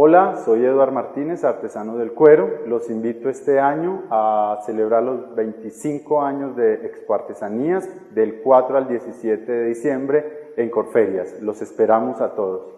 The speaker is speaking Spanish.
Hola, soy Eduard Martínez, artesano del cuero. Los invito este año a celebrar los 25 años de Expo Artesanías del 4 al 17 de diciembre en Corferias. Los esperamos a todos.